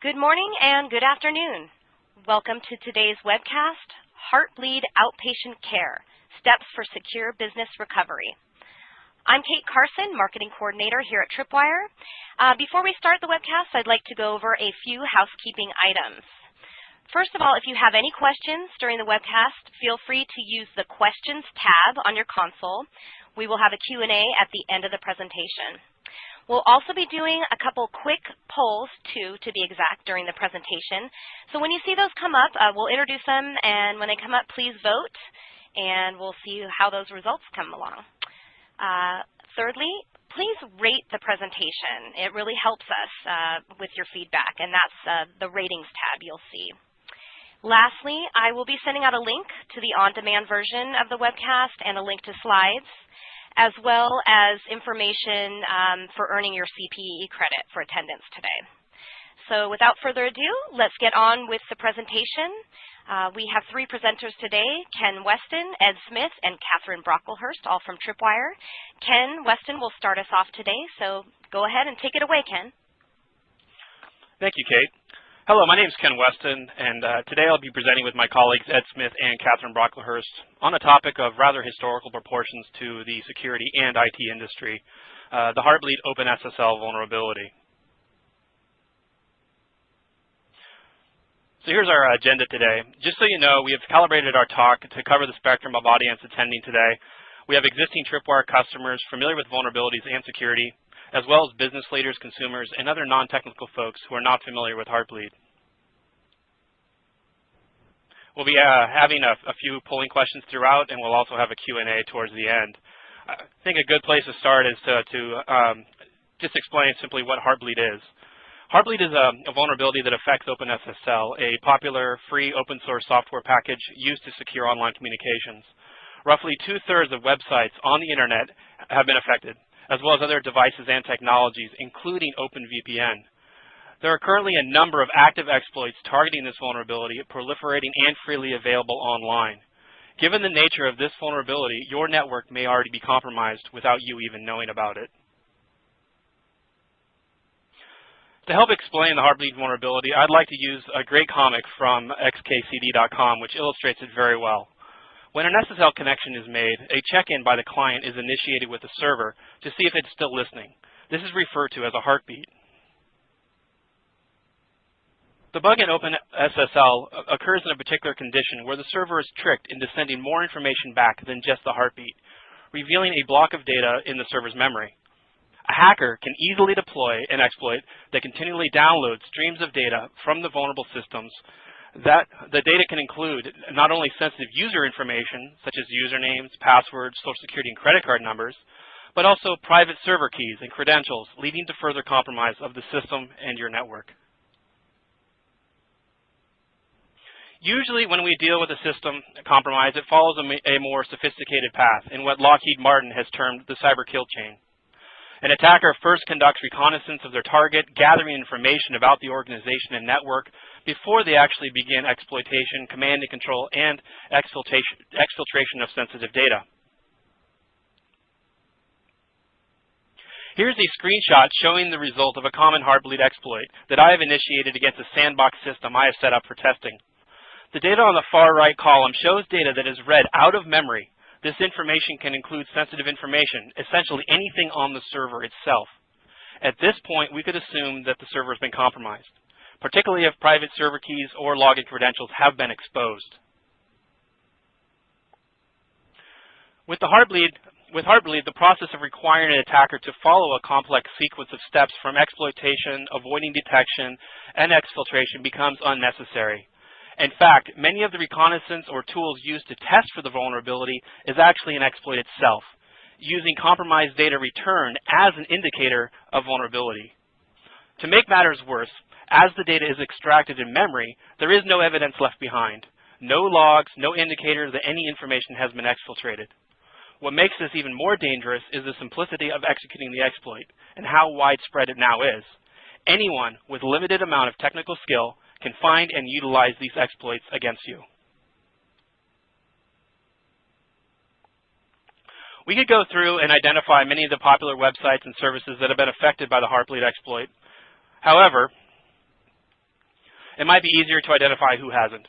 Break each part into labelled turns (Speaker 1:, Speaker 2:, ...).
Speaker 1: Good morning and good afternoon. Welcome to today's webcast, Heartbleed Outpatient Care, Steps for Secure Business Recovery. I'm Kate Carson, Marketing Coordinator here at Tripwire. Uh, before we start the webcast, I'd like to go over a few housekeeping items. First of all, if you have any questions during the webcast, feel free to use the Questions tab on your console. We will have a Q&A at the end of the presentation. We'll also be doing a couple quick polls, too, to be exact, during the presentation. So when you see those come up, uh, we'll introduce them, and when they come up, please vote, and we'll see how those results come along. Uh, thirdly, please rate the presentation. It really helps us uh, with your feedback, and that's uh, the ratings tab you'll see. Lastly, I will be sending out a link to the on-demand version of the webcast and a link to slides as well as information um, for earning your CPE credit for attendance today. So without further ado, let's get on with the presentation. Uh, we have three presenters today, Ken Weston, Ed Smith, and Catherine Brocklehurst, all from Tripwire. Ken Weston will start us off today, so go ahead and take it away, Ken.
Speaker 2: Thank you, Kate. Hello, my name is Ken Weston, and uh, today I'll be presenting with my colleagues Ed Smith and Catherine Brocklehurst on a topic of rather historical proportions to the security and IT industry, uh, the Heartbleed OpenSSL vulnerability. So here's our agenda today. Just so you know, we have calibrated our talk to cover the spectrum of audience attending today. We have existing Tripwire customers familiar with vulnerabilities and security, as well as business leaders, consumers, and other non-technical folks who are not familiar with Heartbleed. We'll be uh, having a, a, few polling questions throughout, and we'll also have a Q&A towards the end. I think a good place to start is to, to um, just explain simply what Heartbleed is. Heartbleed is a, a, vulnerability that affects OpenSSL, a popular free open source software package used to secure online communications. Roughly two-thirds of websites on the internet have been affected as well as other devices and technologies, including OpenVPN. There are currently a number of active exploits targeting this vulnerability, proliferating and freely available online. Given the nature of this vulnerability, your network may already be compromised without you even knowing about it. To help explain the Heartbleed vulnerability, I'd like to use a great comic from xkcd.com, which illustrates it very well. When an SSL connection is made, a check-in by the client is initiated with the server to see if it's still listening. This is referred to as a heartbeat. The bug in OpenSSL occurs in a particular condition where the server is tricked into sending more information back than just the heartbeat, revealing a block of data in the server's memory. A hacker can easily deploy an exploit that continually downloads streams of data from the vulnerable systems that the data can include not only sensitive user information, such as usernames, passwords, social security, and credit card numbers, but also private server keys and credentials, leading to further compromise of the system and your network. Usually when we deal with a system compromise, it follows a, a more sophisticated path in what Lockheed Martin has termed the cyber kill chain. An attacker first conducts reconnaissance of their target, gathering information about the organization and network before they actually begin exploitation, command and control, and exfiltration, of sensitive data. Here's a screenshot showing the result of a common Heartbleed exploit that I have initiated against a sandbox system I have set up for testing. The data on the far right column shows data that is read out of memory this information can include sensitive information, essentially anything on the server itself. At this point, we could assume that the server has been compromised, particularly if private server keys or login credentials have been exposed. With the Heartbleed, with Heartbleed, the process of requiring an attacker to follow a complex sequence of steps from exploitation, avoiding detection, and exfiltration becomes unnecessary. In fact, many of the reconnaissance or tools used to test for the vulnerability is actually an exploit itself, using compromised data return as an indicator of vulnerability. To make matters worse, as the data is extracted in memory, there is no evidence left behind. No logs, no indicator that any information has been exfiltrated. What makes this even more dangerous is the simplicity of executing the exploit and how widespread it now is. Anyone with limited amount of technical skill can find and utilize these exploits against you. We could go through and identify many of the popular websites and services that have been affected by the Heartbleed exploit. However, it might be easier to identify who hasn't.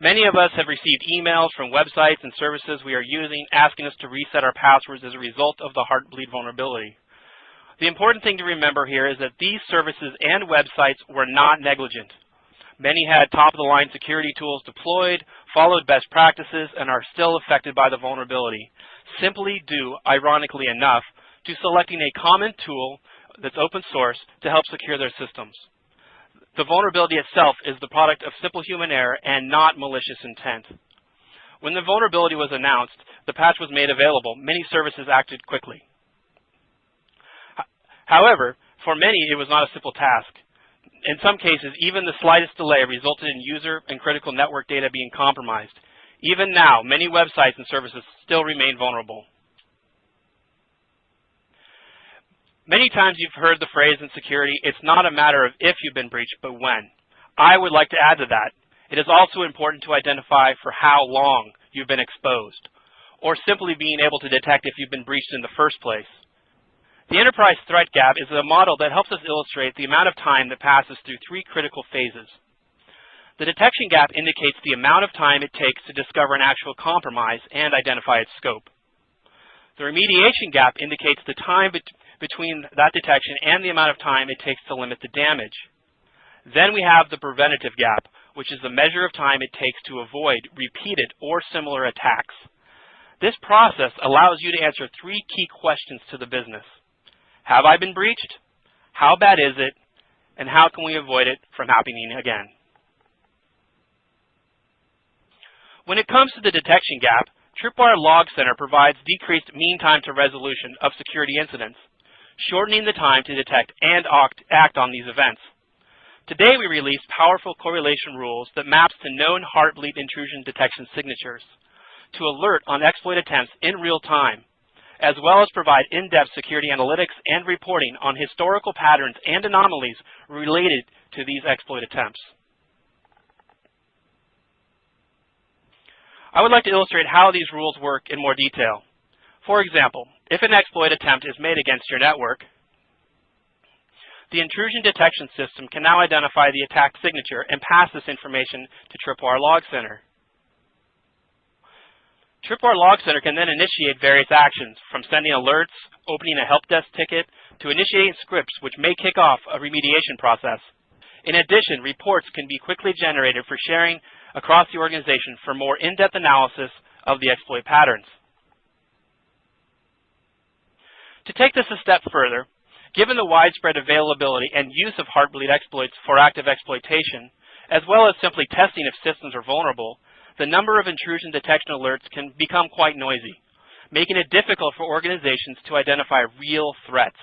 Speaker 2: Many of us have received emails from websites and services we are using asking us to reset our passwords as a result of the Heartbleed vulnerability. The important thing to remember here is that these services and websites were not negligent. Many had top-of-the-line security tools deployed, followed best practices, and are still affected by the vulnerability, simply due, ironically enough, to selecting a common tool that's open source to help secure their systems. The vulnerability itself is the product of simple human error and not malicious intent. When the vulnerability was announced, the patch was made available. Many services acted quickly. However, for many, it was not a simple task. In some cases, even the slightest delay resulted in user and critical network data being compromised. Even now, many websites and services still remain vulnerable. Many times you've heard the phrase in security, it's not a matter of if you've been breached, but when. I would like to add to that. It is also important to identify for how long you've been exposed, or simply being able to detect if you've been breached in the first place. The enterprise threat gap is a model that helps us illustrate the amount of time that passes through three critical phases. The detection gap indicates the amount of time it takes to discover an actual compromise and identify its scope. The remediation gap indicates the time between that detection and the amount of time it takes to limit the damage. Then we have the preventative gap, which is the measure of time it takes to avoid repeated or similar attacks. This process allows you to answer three key questions to the business. Have I been breached? How bad is it? And how can we avoid it from happening again? When it comes to the detection gap, Tripwire Log Center provides decreased mean time to resolution of security incidents shortening the time to detect and act on these events. Today we released powerful correlation rules that maps to known heartbleed intrusion detection signatures to alert on exploit attempts in real time, as well as provide in-depth security analytics and reporting on historical patterns and anomalies related to these exploit attempts. I would like to illustrate how these rules work in more detail. For example, if an exploit attempt is made against your network, the intrusion detection system can now identify the attack signature and pass this information to Tripwire Log Center. Tripwire Log Center can then initiate various actions, from sending alerts, opening a help desk ticket, to initiating scripts which may kick off a remediation process. In addition, reports can be quickly generated for sharing across the organization for more in-depth analysis of the exploit patterns. To take this a step further, given the widespread availability and use of Heartbleed exploits for active exploitation, as well as simply testing if systems are vulnerable, the number of intrusion detection alerts can become quite noisy, making it difficult for organizations to identify real threats.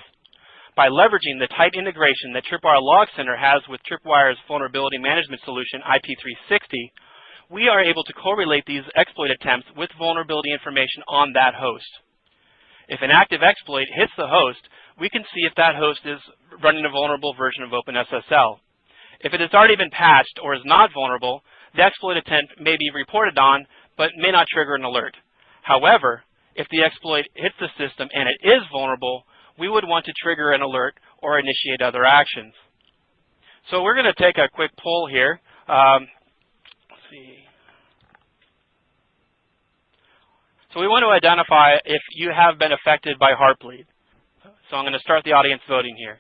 Speaker 2: By leveraging the tight integration that Tripwire Log Center has with Tripwire's vulnerability management solution, IP360, we are able to correlate these exploit attempts with vulnerability information on that host. If an active exploit hits the host, we can see if that host is running a vulnerable version of OpenSSL. If it has already been patched or is not vulnerable, the exploit attempt may be reported on, but may not trigger an alert. However, if the exploit hits the system and it is vulnerable, we would want to trigger an alert or initiate other actions. So we're going to take a quick poll here. Um, let's see. So we want to identify if you have been affected by Heartbleed. So I'm going to start the audience voting here.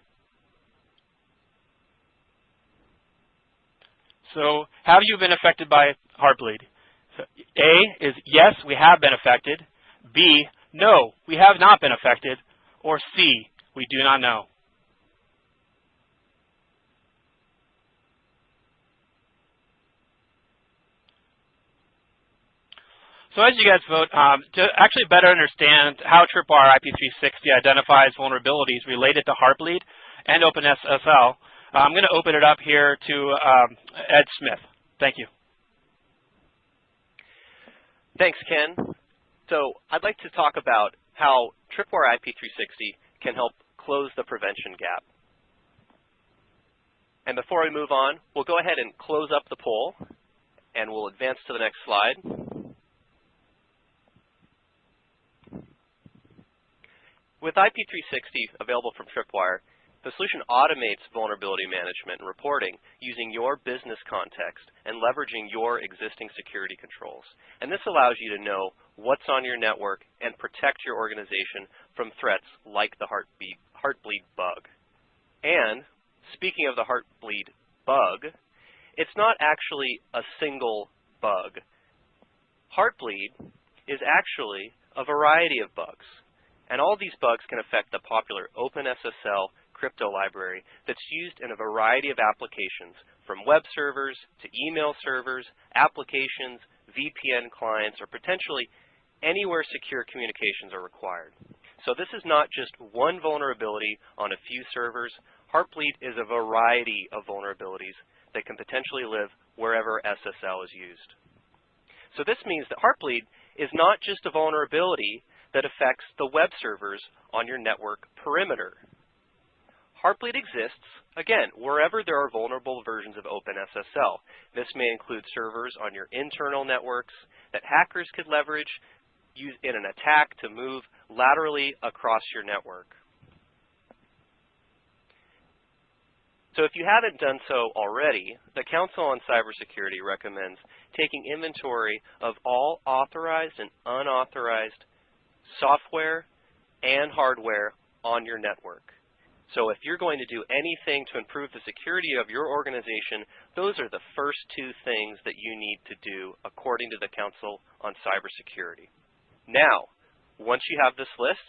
Speaker 2: So have you been affected by Heartbleed? So A is yes, we have been affected. B, no, we have not been affected. Or C, we do not know. So as you guys vote, um, to actually better understand how Tripwire IP360 identifies vulnerabilities related to Heartbleed and OpenSSL, I'm going to open it up here to um, Ed Smith. Thank you.
Speaker 3: Thanks, Ken. So I'd like to talk about how Tripwire IP360 can help close the prevention gap. And before we move on, we'll go ahead and close up the poll, and we'll advance to the next slide. With IP360 available from Tripwire, The solution automates vulnerability management and reporting using your business context and leveraging your existing security controls. And this allows you to know what's on your network and protect your organization from threats like the Heartbeat, Heartbleed bug. And speaking of the Heartbleed bug, it's not actually a single bug. Heartbleed is actually a variety of bugs. And all these bugs can affect the popular OpenSSL crypto library that's used in a variety of applications, from web servers to email servers, applications, VPN clients, or potentially anywhere secure communications are required. So this is not just one vulnerability on a few servers. Heartbleed is a variety of vulnerabilities that can potentially live wherever SSL is used. So this means that Heartbleed is not just a vulnerability that affects the web servers on your network perimeter. Heartbleed exists, again, wherever there are vulnerable versions of OpenSSL. This may include servers on your internal networks that hackers could leverage use in an attack to move laterally across your network. So if you haven't done so already, the Council on Cybersecurity recommends taking inventory of all authorized and unauthorized software and hardware on your network. So if you're going to do anything to improve the security of your organization, those are the first two things that you need to do according to the Council on Cybersecurity. Now, once you have this list,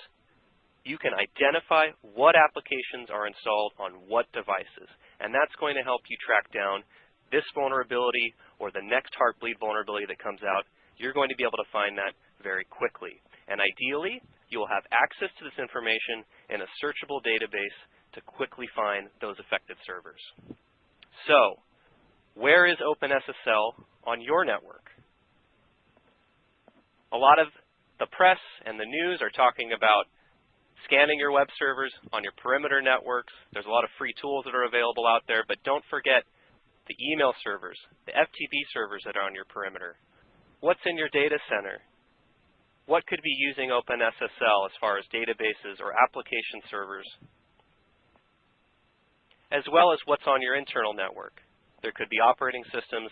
Speaker 3: you can identify what applications are installed on what devices. And that's going to help you track down this vulnerability or the next Heartbleed vulnerability that comes out. You're going to be able to find that very quickly. And ideally, you will have access to this information in a searchable database to quickly find those affected servers. So, where is OpenSSL on your network? A lot of the press and the news are talking about scanning your web servers on your perimeter networks. There's a lot of free tools that are available out there, but don't forget the email servers, the FTP servers that are on your perimeter. What's in your data center? What could be using OpenSSL as far as databases or application servers as well as what's on your internal network. There could be operating systems,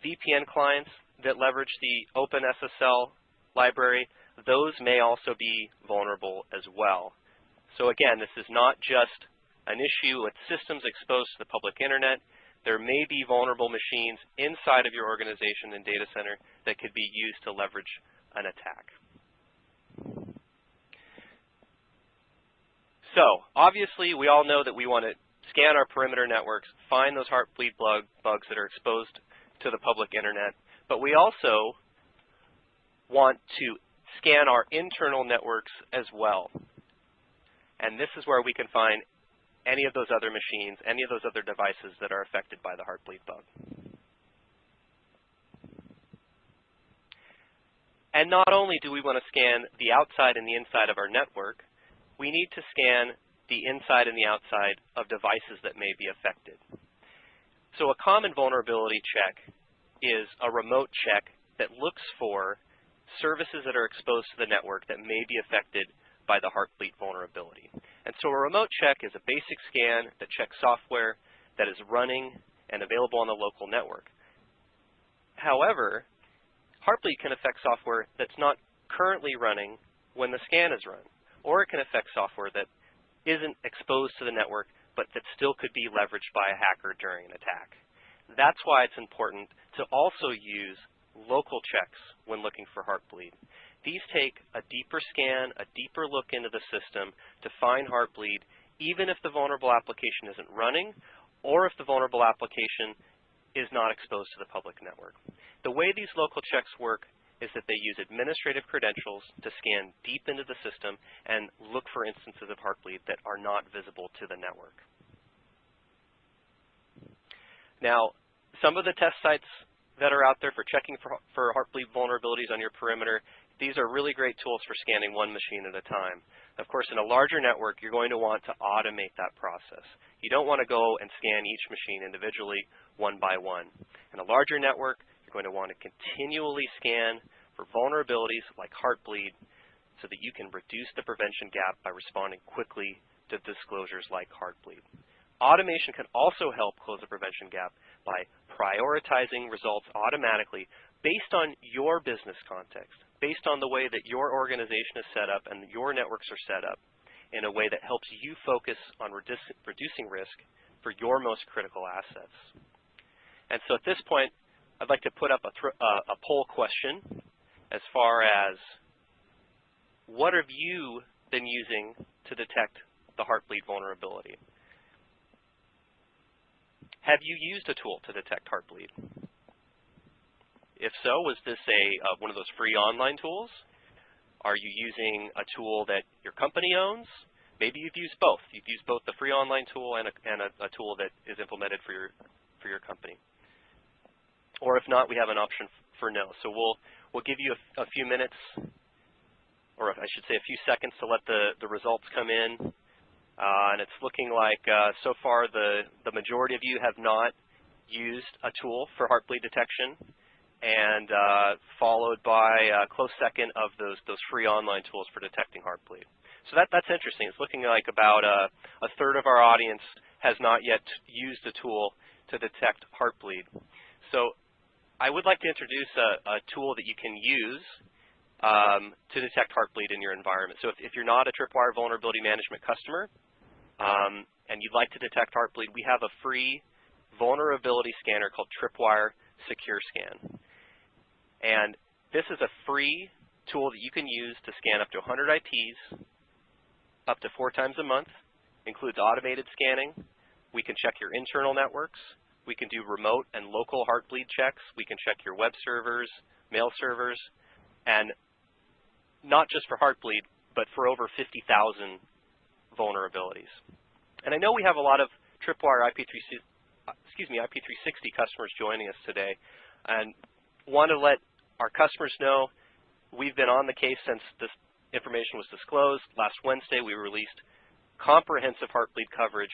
Speaker 3: VPN clients that leverage the OpenSSL library. Those may also be vulnerable as well. So again, this is not just an issue with systems exposed to the public internet. There may be vulnerable machines inside of your organization and data center that could be used to leverage an attack. So obviously, we all know that we want to scan our perimeter networks, find those heartbleed bug, bugs that are exposed to the public internet. But we also want to scan our internal networks as well. And this is where we can find any of those other machines, any of those other devices that are affected by the heartbleed bug. And not only do we want to scan the outside and the inside of our network, we need to scan the inside and the outside of devices that may be affected. So a common vulnerability check is a remote check that looks for services that are exposed to the network that may be affected by the Heartbleed vulnerability. And so a remote check is a basic scan that checks software that is running and available on the local network. However, Heartbleed can affect software that's not currently running when the scan is run, or it can affect software that isn't exposed to the network, but that still could be leveraged by a hacker during an attack. That's why it's important to also use local checks when looking for Heartbleed. These take a deeper scan, a deeper look into the system to find Heartbleed, even if the vulnerable application isn't running or if the vulnerable application is not exposed to the public network. The way these local checks work is that they use administrative credentials to scan deep into the system and look for instances of Heartbleed that are not visible to the network. Now, some of the test sites that are out there for checking for, for Heartbleed vulnerabilities on your perimeter, these are really great tools for scanning one machine at a time. Of course, in a larger network, you're going to want to automate that process. You don't want to go and scan each machine individually, one by one. In a larger network, going to want to continually scan for vulnerabilities like Heartbleed so that you can reduce the prevention gap by responding quickly to disclosures like Heartbleed. Automation can also help close the prevention gap by prioritizing results automatically based on your business context, based on the way that your organization is set up and your networks are set up in a way that helps you focus on reducing risk for your most critical assets. And so at this point, I'd like to put up a, uh, a poll question as far as what have you been using to detect the Heartbleed vulnerability? Have you used a tool to detect Heartbleed? If so, was this a uh, one of those free online tools? Are you using a tool that your company owns? Maybe you've used both. You've used both the free online tool and a, and a, a tool that is implemented for your for your company. Or if not, we have an option for no. So we'll we'll give you a, a few minutes, or I should say a few seconds to let the the results come in. Uh, and it's looking like uh, so far the the majority of you have not used a tool for heartbleed detection and uh, followed by a close second of those, those free online tools for detecting heartbleed. So that, that's interesting. It's looking like about a, a third of our audience has not yet used a tool to detect heartbleed. So I would like to introduce a, a tool that you can use um, to detect heartbleed in your environment. So if, if, you're not a Tripwire Vulnerability Management customer um, and you'd like to detect heartbleed, we have a free vulnerability scanner called Tripwire Secure Scan. And this is a free tool that you can use to scan up to 100 IPs up to four times a month. Includes automated scanning. We can check your internal networks. We can do remote and local heartbleed checks. We can check your web servers, mail servers, and not just for heartbleed, but for over 50,000 vulnerabilities. And I know we have a lot of Tripwire IP3, excuse me, IP360 customers joining us today, and want to let our customers know we've been on the case since this information was disclosed. Last Wednesday, we released comprehensive Heartbleed coverage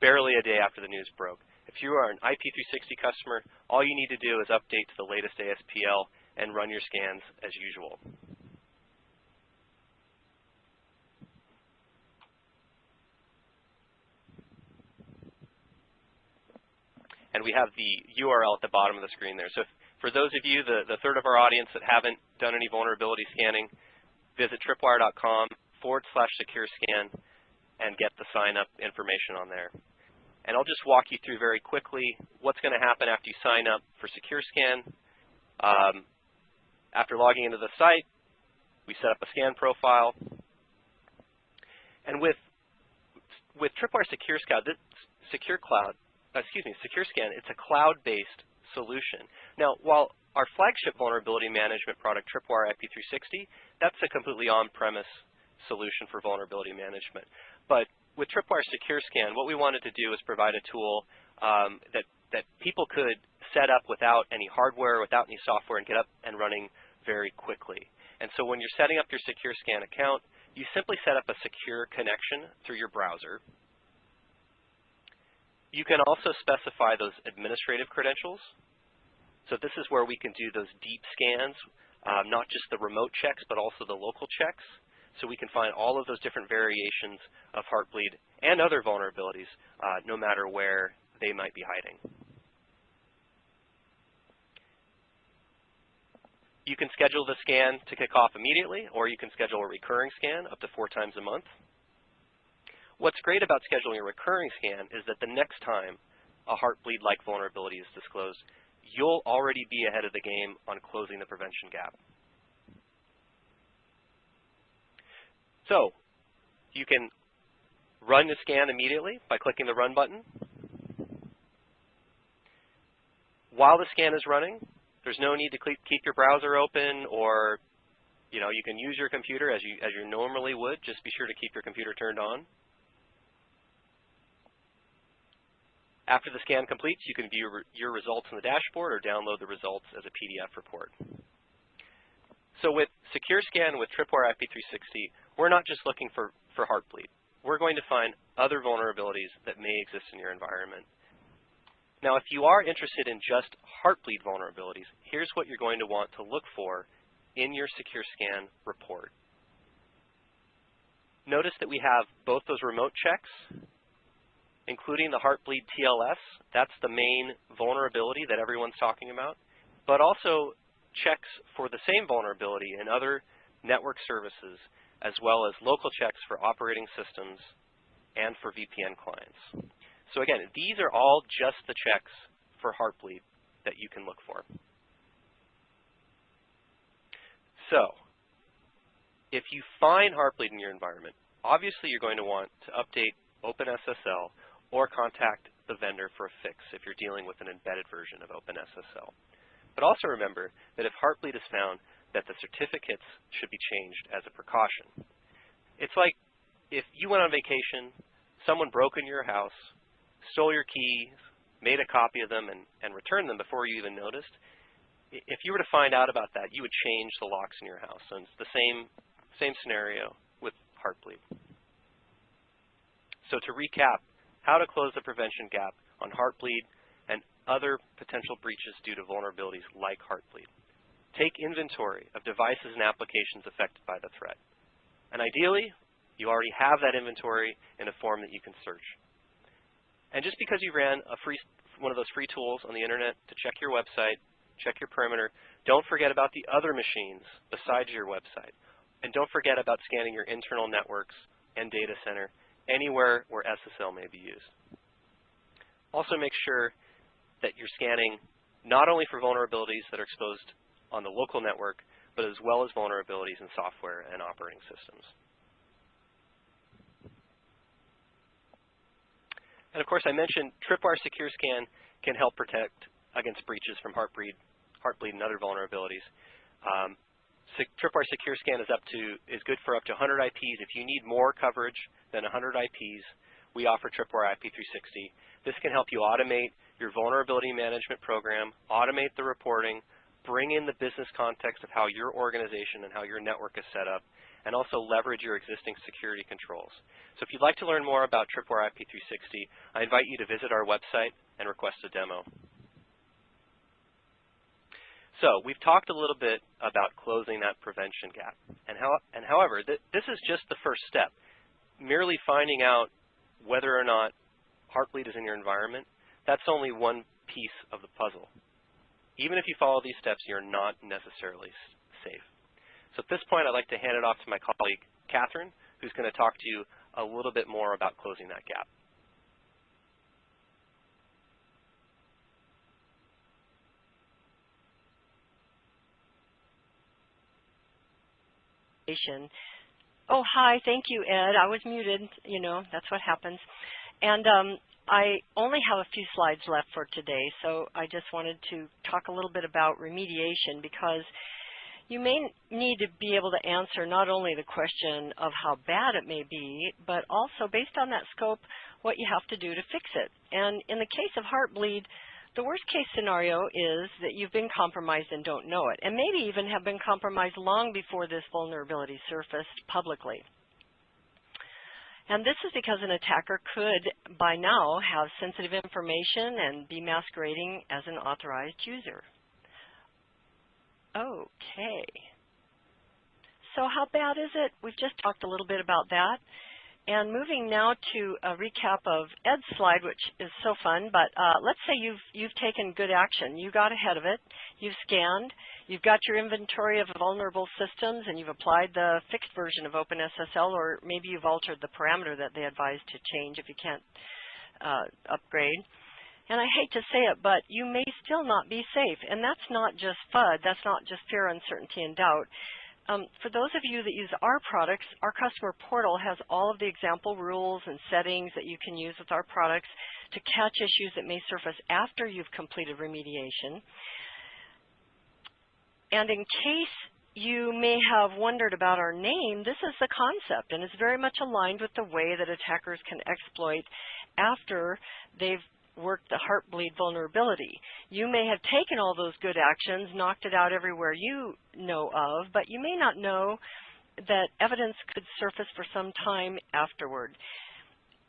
Speaker 3: barely a day after the news broke. If you are an IP360 customer, all you need to do is update to the latest ASPL and run your scans as usual. And we have the URL at the bottom of the screen there. So if, for those of you, the, the third of our audience that haven't done any vulnerability scanning, visit tripwire.com forward slash secure scan and get the sign up information on there. And I'll just walk you through very quickly what's going to happen after you sign up for Secure Scan. Um, after logging into the site, we set up a scan profile. And with with Tripwire Secure Scan, Secure Cloud, excuse me, Secure Scan, it's a cloud-based solution. Now, while our flagship vulnerability management product, Tripwire IP360, that's a completely on-premise solution for vulnerability management. But with Tripwire Secure Scan, what we wanted to do is provide a tool um, that, that people could set up without any hardware, without any software, and get up and running very quickly. And so when you're setting up your Secure Scan account, you simply set up a secure connection through your browser. You can also specify those administrative credentials. So this is where we can do those deep scans, um, not just the remote checks, but also the local checks. So we can find all of those different variations of Heartbleed and other vulnerabilities, uh, no matter where they might be hiding. You can schedule the scan to kick off immediately, or you can schedule a recurring scan up to four times a month. What's great about scheduling a recurring scan is that the next time a heartbleed-like vulnerability is disclosed, you'll already be ahead of the game on closing the prevention gap. So you can run the scan immediately by clicking the Run button. While the scan is running, there's no need to keep your browser open or you know, you can use your computer as you, as you normally would. Just be sure to keep your computer turned on. After the scan completes, you can view your results in the dashboard or download the results as a PDF report. So with Secure Scan with Tripwire IP360, we're not just looking for, for Heartbleed. We're going to find other vulnerabilities that may exist in your environment. Now, if you are interested in just Heartbleed vulnerabilities, here's what you're going to want to look for in your Secure Scan report. notice that we have both those remote checks, including the Heartbleed TLS. That's the main vulnerability that everyone's talking about, but also checks for the same vulnerability in other network services, as well as local checks for operating systems and for VPN clients. So again, these are all just the checks for Heartbleed that you can look for. So if you find Heartbleed in your environment, obviously you're going to want to update OpenSSL or contact the vendor for a fix if you're dealing with an embedded version of OpenSSL. But also remember that if Heartbleed is found, that the certificates should be changed as a precaution. It's like if you went on vacation, someone broke into your house, stole your keys, made a copy of them, and, and returned them before you even noticed, if you were to find out about that, you would change the locks in your house. And it's the same, same scenario with Heartbleed. So to recap, how to close the prevention gap on Heartbleed and other potential breaches due to vulnerabilities like Heartbleed. Take inventory of devices and applications affected by the threat. And ideally, you already have that inventory in a form that you can search. And just because you ran a free, one of those free tools on the internet to check your website, check your perimeter, don't forget about the other machines besides your website. And don't forget about scanning your internal networks and data center anywhere where SSL may be used. Also make sure that you're scanning not only for vulnerabilities that are exposed on the local network, but as well as vulnerabilities in software and operating systems. And of course, I mentioned Tripwire Secure Scan can help protect against breaches from Heartbleed, Heartbleed and other vulnerabilities. Um, Tripwire Secure Scan is up to is good for up to 100 IPs. If you need more coverage than 100 IPs, we offer Tripwire IP360. This can help you automate your vulnerability management program, automate the reporting, bring in the business context of how your organization and how your network is set up, and also leverage your existing security controls. So if you'd like to learn more about Tripwire IP360, I invite you to visit our website and request a demo. So we've talked a little bit about closing that prevention gap. And, how, and however, th this is just the first step. Merely finding out whether or not Heartbleed is in your environment, that's only one piece of the puzzle. Even if you follow these steps, you're not necessarily safe. So at this point, I'd like to hand it off to my colleague, Catherine, who's going to talk to you a little bit more about closing that gap.
Speaker 4: Oh, hi. Thank you, Ed. I was muted. You know, that's what happens. And um, I only have a few slides left for today, so I just wanted to talk a little bit about remediation because you may need to be able to answer not only the question of how bad it may be, but also based on that scope, what you have to do to fix it. And in the case of Heartbleed, the worst case scenario is that you've been compromised and don't know it, and maybe even have been compromised long before this vulnerability surfaced publicly. And this is because an attacker could, by now, have sensitive information and be masquerading as an authorized user. Okay. So how bad is it? We've just talked a little bit about that. And moving now to a recap of Ed's slide, which is so fun, but uh, let's say you've, you've taken good action. You got ahead of it. You've scanned. You've got your inventory of vulnerable systems, and you've applied the fixed version of OpenSSL, or maybe you've altered the parameter that they advise to change if you can't uh, upgrade and I hate to say it, but you may still not be safe. And that's not just FUD. That's not just fear, uncertainty, and doubt. Um, for those of you that use our products, our customer portal has all of the example rules and settings that you can use with our products to catch issues that may surface after you've completed remediation. And in case you may have wondered about our name, this is the concept, and it's very much aligned with the way that attackers can exploit after they've worked the Heartbleed vulnerability. You may have taken all those good actions, knocked it out everywhere you know of, but you may not know that evidence could surface for some time afterward.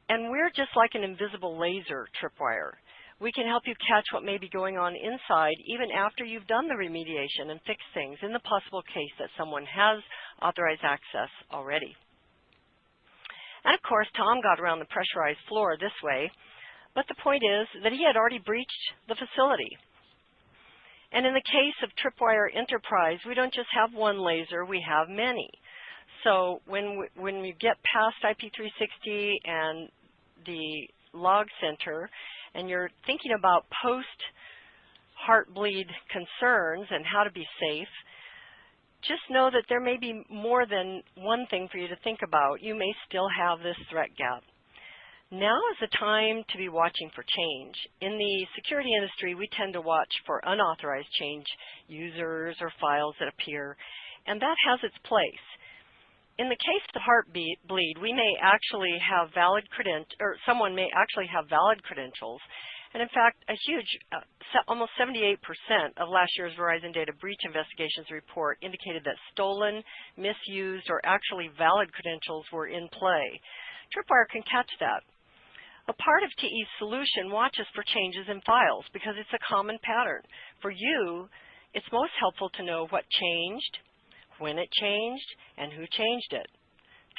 Speaker 4: And we're just like an invisible laser tripwire. We can help you catch what may be going on inside even after you've done the remediation and fixed things in the possible case that someone has authorized access already. And of course, Tom got around the pressurized floor this way, but the point is that he had already breached the facility. And in the case of Tripwire Enterprise, we don't just have one laser, we have many. So when we, when we get past IP360 and the log center, and you're thinking about post heartbleed concerns and how to be safe, just know that there may be more than one thing for you to think about. You may still have this threat gap. Now is the time to be watching for change. In the security industry, we tend to watch for unauthorized change, users or files that appear, and that has its place. In the case of heartbleed, we may actually have valid credentials, or someone may actually have valid credentials, and in fact, a huge, uh, almost 78% of last year's Verizon Data Breach Investigations report indicated that stolen, misused, or actually valid credentials were in play. Tripwire can catch that. A part of TE's solution watches for changes in files because it's a common pattern. For you, it's most helpful to know what changed, when it changed, and who changed it.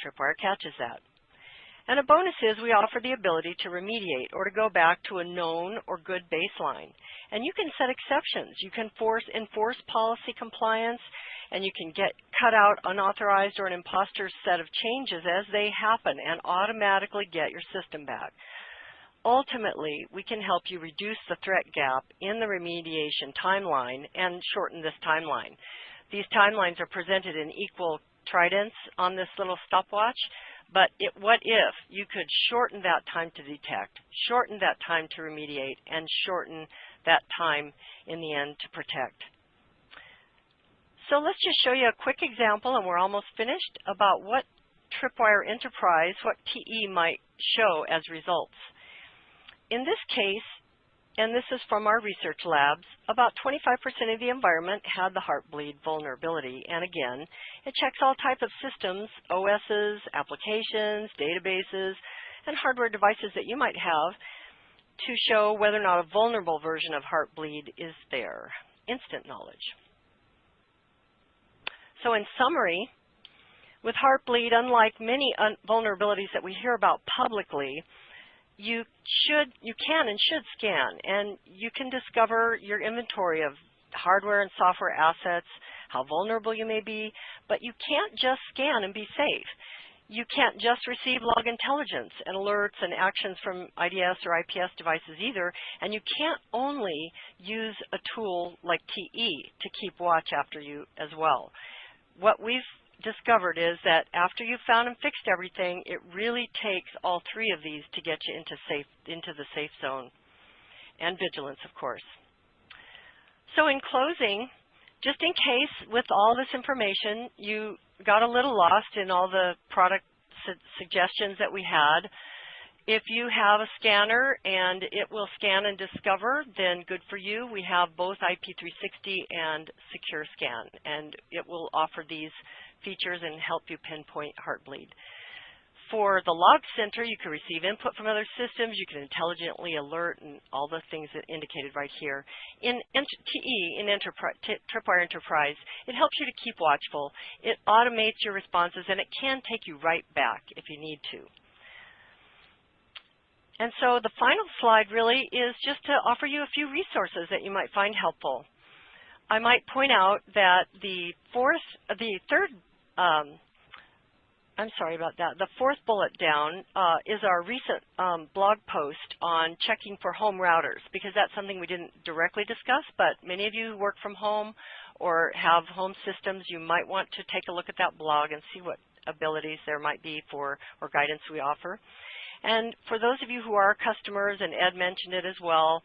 Speaker 4: Tripwire catches that. And a bonus is we offer the ability to remediate or to go back to a known or good baseline. And you can set exceptions. You can force enforce policy compliance and you can get cut out unauthorized or an imposter set of changes as they happen and automatically get your system back. Ultimately, we can help you reduce the threat gap in the remediation timeline and shorten this timeline. These timelines are presented in equal tridents on this little stopwatch, but it, what if you could shorten that time to detect, shorten that time to remediate, and shorten that time in the end to protect? So let's just show you a quick example, and we're almost finished, about what Tripwire Enterprise, what TE might show as results. In this case, and this is from our research labs, about 25% of the environment had the heartbleed vulnerability. And again, it checks all types of systems, OSs, applications, databases, and hardware devices that you might have to show whether or not a vulnerable version of heartbleed is there. Instant knowledge. So in summary, with heartbleed, unlike many vulnerabilities that we hear about publicly, you should, you can and should scan, and you can discover your inventory of hardware and software assets, how vulnerable you may be, but you can't just scan and be safe. You can't just receive log intelligence and alerts and actions from IDS or IPS devices either, and you can't only use a tool like TE to keep watch after you as well. What we've discovered is that after you've found and fixed everything, it really takes all three of these to get you into safe into the safe zone. And vigilance, of course. So in closing, just in case with all this information you got a little lost in all the product su suggestions that we had, if you have a scanner and it will scan and discover, then good for you. We have both IP360 and Secure Scan, and it will offer these features and help you pinpoint heartbleed. For the log center, you can receive input from other systems. You can intelligently alert and all the things that indicated right here. In TE, in Enterprise, Tripwire Enterprise, it helps you to keep watchful. It automates your responses, and it can take you right back if you need to. And so the final slide really is just to offer you a few resources that you might find helpful. I might point out that the fourth, the third um, I'm sorry about that. The fourth bullet down uh, is our recent um, blog post on checking for home routers because that's something we didn't directly discuss, but many of you work from home or have home systems, you might want to take a look at that blog and see what abilities there might be for or guidance we offer. And for those of you who are customers, and Ed mentioned it as well,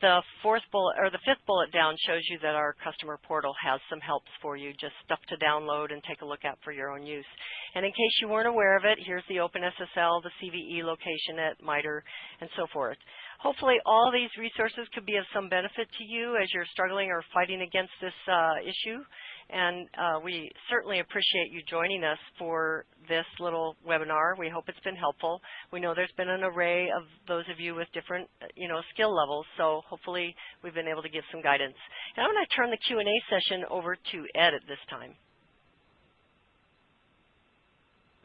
Speaker 4: the fourth bullet or the fifth bullet down shows you that our customer portal has some helps for you, just stuff to download and take a look at for your own use. And in case you weren't aware of it, here's the OpenSSL, the CVE location at MITRE, and so forth. Hopefully all these resources could be of some benefit to you as you're struggling or fighting against this uh, issue and uh, we certainly appreciate you joining us for this little webinar. We hope it's been helpful. We know there's been an array of those of you with different, uh, you know, skill levels, so hopefully we've been able to give some guidance. And I'm going to turn the Q&A session over to Ed at this time.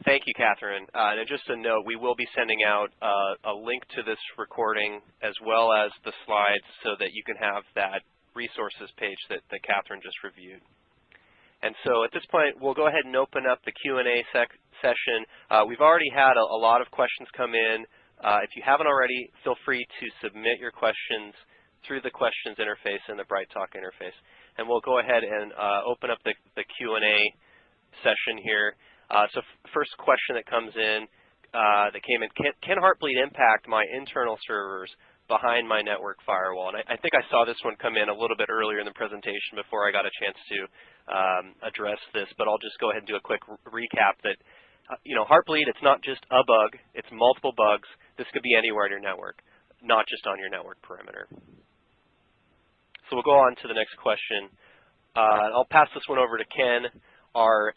Speaker 3: Thank you, Catherine. Uh, and just a note, we will be sending out uh, a link to this recording as well as the slides so that you can have that resources page that, that Catherine just reviewed. And so at this point, we'll go ahead and open up the Q&A session. Uh, we've already had a, a, lot of questions come in. Uh, if you haven't already, feel free to submit your questions through the questions interface in the BrightTalk interface. And we'll go ahead and uh, open up the, the Q&A session here. Uh, so first question that comes in, uh, that came in, can, can, Heartbleed impact my internal servers behind my network firewall? And I, I, think I saw this one come in a little bit earlier in the presentation before I got a chance to um, address this, but I'll just go ahead and do a quick recap that, uh, you know, Heartbleed, it's not just a bug, it's multiple bugs. This could be anywhere in your network, not just on your network perimeter. So we'll go on to the next question. Uh, I'll pass this one over to Ken. Our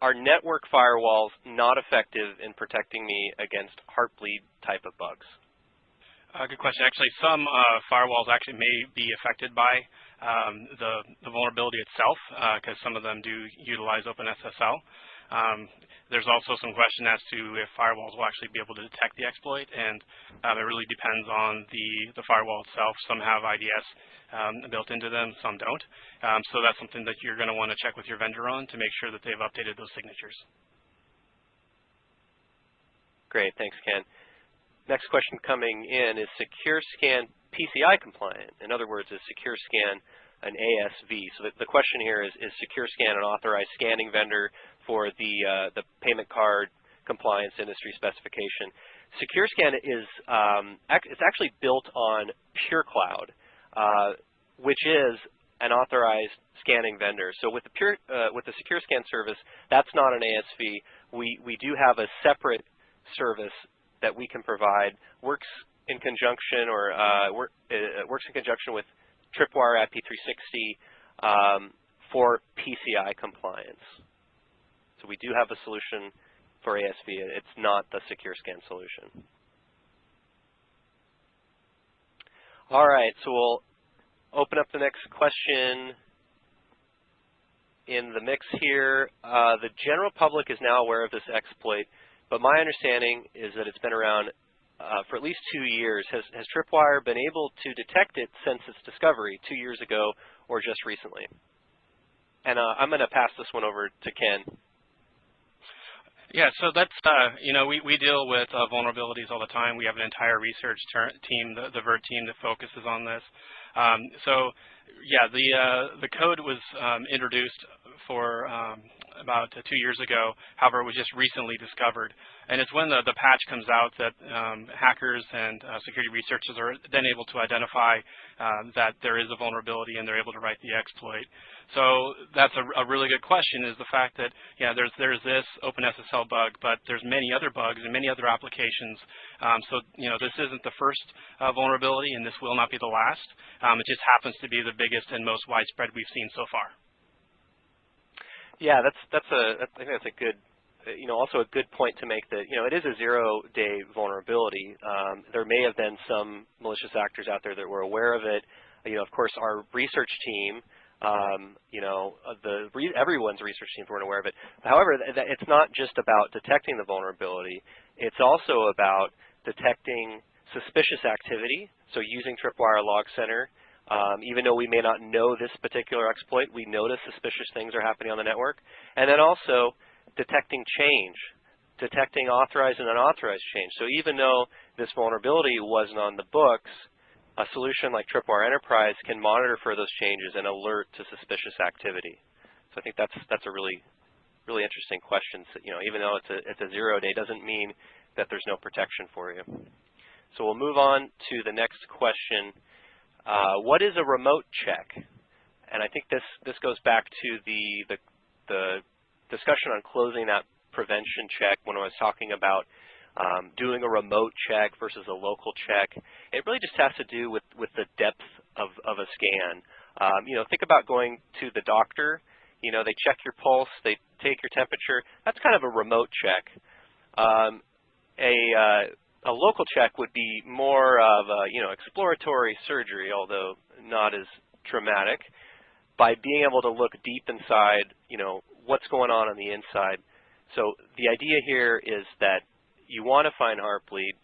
Speaker 3: are network firewalls not effective in protecting me against heartbleed type of bugs?
Speaker 2: Uh, good question. Actually, some uh, firewalls actually may be affected by um, the, the, vulnerability itself because uh, some of them do utilize OpenSSL. Um, there's also some question as to if firewalls will actually be able to detect the exploit, and um, it really depends on the, the firewall itself. Some have IDS um, built into them, some don't. Um, so that's something that you're going to want to check with your vendor on to make sure that they've updated those signatures.
Speaker 3: Great, thanks, Ken. Next question coming in is SecureScan PCI compliant? In other words, is SecureScan an ASV? So the, the question here is, is SecureScan an authorized scanning vendor for the, uh, the payment card compliance industry specification. SecureScan is um, it's actually built on PureCloud, uh, which is an authorized scanning vendor. So with the Pure uh, with the SecureScan service, that's not an ASV. We we do have a separate service that we can provide. Works in conjunction or uh, work, uh, works in conjunction with Tripwire IP360 um, for PCI compliance. So we do have a solution for ASV. It's not the secure scan solution. All right, so we'll open up the next question in the mix here. Uh, the general public is now aware of this exploit, but my understanding is that it's been around uh, for at least two years. Has, has Tripwire been able to detect it since its discovery two years ago or just recently? And uh, I'm going to pass this one over to Ken.
Speaker 2: Yeah, so that's, uh, you know, we, we deal with uh, vulnerabilities all the time. We have an entire research team, the, the VERT team that focuses on this. Um, so, yeah, the, uh, the code was um, introduced for um, about two years ago. However, it was just recently discovered. And it's when the, the patch comes out that um, hackers and uh, security researchers are then able to identify uh, that there is a vulnerability and they're able to write the exploit. So that's a, a, really good question is the fact that, yeah, there's, there's this OpenSSL bug, but there's many other bugs and many other applications. Um, so, you know, this isn't the first uh, vulnerability and this will not be the last. Um, it just happens to be the biggest and most widespread we've seen so far.
Speaker 3: Yeah, that's, that's a, I think that's a good you know, also a good point to make that, you know, it is a zero-day vulnerability. Um, there may have been some malicious actors out there that were aware of it. You know, of course, our research team, um, you know, the re everyone's research teams weren't aware of it. However, th it's not just about detecting the vulnerability. It's also about detecting suspicious activity. So using Tripwire Log Center, um, even though we may not know this particular exploit, we notice suspicious things are happening on the network. And then also detecting change, detecting authorized and unauthorized change. So even though this vulnerability wasn't on the books, a solution like Tripwire Enterprise can monitor for those changes and alert to suspicious activity. So I think that's that's a really really interesting question. So, you know, even though it's a it's a zero day, doesn't mean that there's no protection for you. So we'll move on to the next question. Uh, what is a remote check? And I think this this goes back to the the, the discussion on closing that prevention check when I was talking about um, doing a remote check versus a local check. It really just has to do with, with the depth of, of a scan. Um, you know, think about going to the doctor. You know, they check your pulse, they take your temperature. That's kind of a remote check. Um, a, uh, a local check would be more of a, you know, exploratory surgery, although not as traumatic. By being able to look deep inside, you know, what's going on on the inside. So the idea here is that you want to find Heartbleed,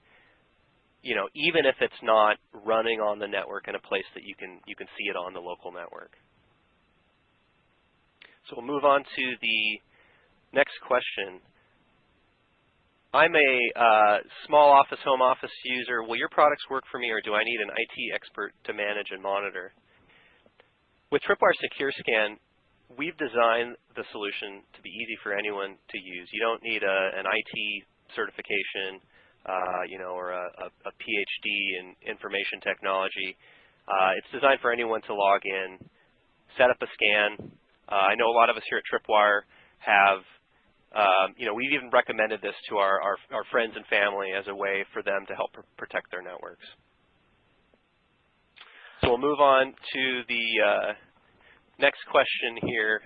Speaker 3: you know, even if it's not running on the network in a place that you can you can see it on the local network. So we'll move on to the next question. I'm a uh, small office, home office user. Will your products work for me or do I need an IT expert to manage and monitor? With Tripwire Secure Scan, we've designed the solution to be easy for anyone to use. You don't need a, an IT certification, uh, you know, or a, a, a, PhD in information technology. Uh, it's designed for anyone to log in, set up a scan. Uh, I know a lot of us here at Tripwire have, um, you know, we've even recommended this to our, our, our, friends and family as a way for them to help pr protect their networks. So we'll move on to the uh, next question here.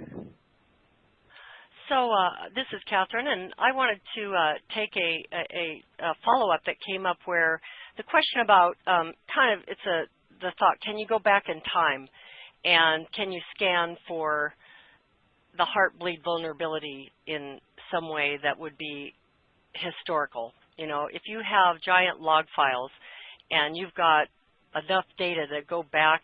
Speaker 4: So uh, this is Catherine, and I wanted to uh, take a, a, a follow-up that came up where the question about um, kind of it's a the thought: can you go back in time, and can you scan for the heartbleed vulnerability in some way that would be historical? You know, if you have giant log files and you've got enough data that go back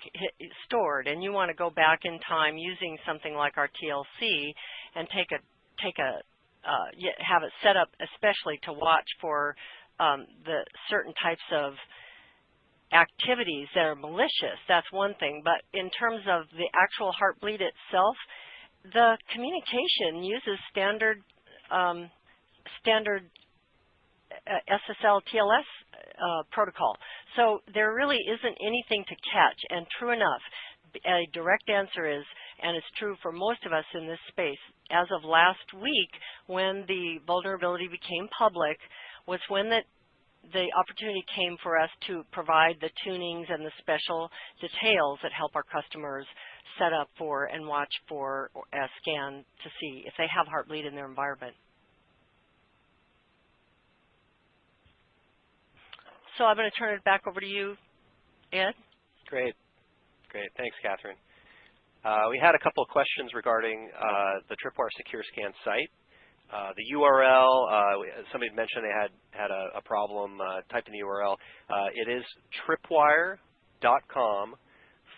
Speaker 4: stored and you want to go back in time using something like our TLC and take a take a uh, have it set up especially to watch for um, the certain types of activities that are malicious that's one thing but in terms of the actual heartbleed itself the communication uses standard um, standard uh, SSL TLS uh, protocol. So there really isn't anything to catch. And true enough, a direct answer is, and it's true for most of us in this space, as of last week when the vulnerability became public was when the, the opportunity came for us to provide the tunings and the special details that help our customers set up for and watch for a scan to see if they have Heartbleed in their environment. So I'm going to turn it back over to you, Ed.
Speaker 3: Great. Great. Thanks, Catherine. Uh, we had a couple of questions regarding uh, the Tripwire Secure Scan site. Uh, the URL, uh, somebody mentioned they had, had a, a problem. Uh, type in the URL. Uh, it is tripwire.com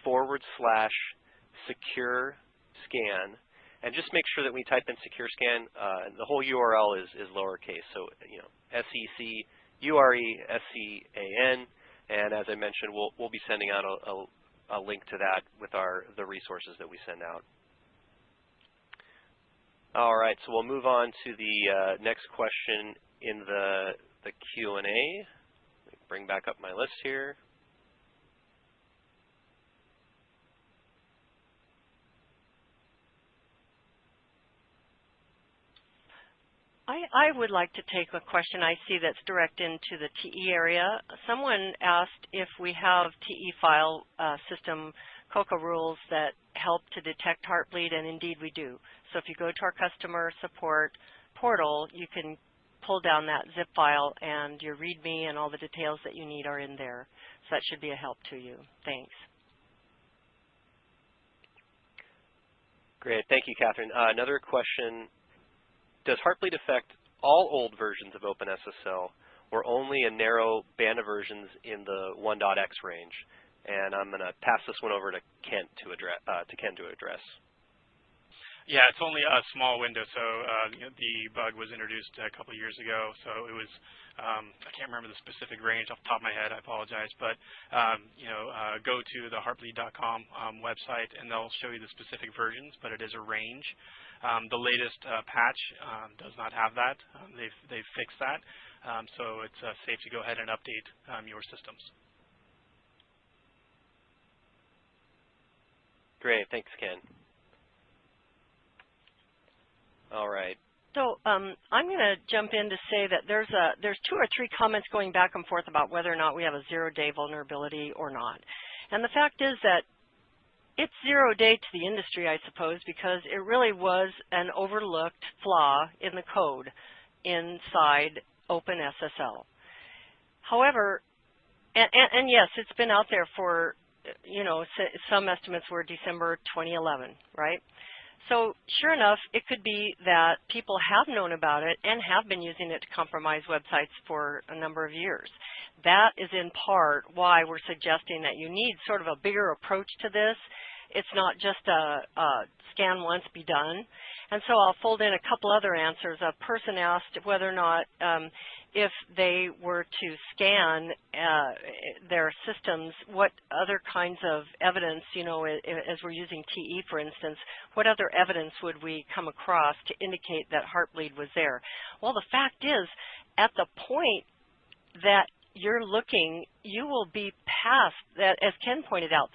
Speaker 3: forward slash secure scan. And just make sure that we type in secure scan, the whole URL is, is lowercase. So, you know, S-E-C U-R-E-S-C-A-N, and as I mentioned, we'll, we'll be sending out a, a, a, link to that with our the resources that we send out. All right, so we'll move on to the uh, next question in the, the Q&A. Bring back up my list here.
Speaker 4: I, I would like to take a question I see that's direct into the TE area. Someone asked if we have TE file uh, system COCA rules that help to detect heartbleed, and indeed we do. So if you go to our customer support portal, you can pull down that zip file and your README and all the details that you need are in there. So that should be a help to you. Thanks.
Speaker 3: Great. Thank you, Catherine. Uh, another question does Heartbleed affect all old versions of OpenSSL or only a narrow band of versions in the 1.x range? And I'm going to pass this one over to Kent to address. Uh, to Ken to address.
Speaker 2: Yeah, it's only a small window. So uh, the bug was introduced a couple years ago. So it was um, I can't remember the specific range off the top of my head. I apologize, but um, you know, uh, go to the heartbleed.com um, website and they'll show you the specific versions. But it is a range. Um, the latest uh, patch um, does not have that. Um, they've, they've fixed that. So it's uh, safe to go ahead and update your systems.
Speaker 3: Great. Thanks, Ken. All right.
Speaker 4: So um, I'm going to jump in to say that there's a there's two or three comments going back and forth about whether or not we have a zero-day vulnerability or not. And the fact is that it's zero day to the industry, I suppose, because it really was an overlooked flaw in the code inside OpenSSL. However, and, and, and, yes, it's been out there for, you know, some estimates were December 2011, right? So sure enough, it could be that people have known about it and have been using it to compromise websites for a number of years. That is in part why we're suggesting that you need sort of a bigger approach to this. It's not just a, a scan once, be done. And so I'll fold in a couple other answers. A person asked whether or not um, if they were to scan uh, their systems, what other kinds of evidence, you know, as we're using TE, for instance, what other evidence would we come across to indicate that heartbleed was there? Well, the fact is, at the point that you're looking, you will be past that, as Ken pointed out,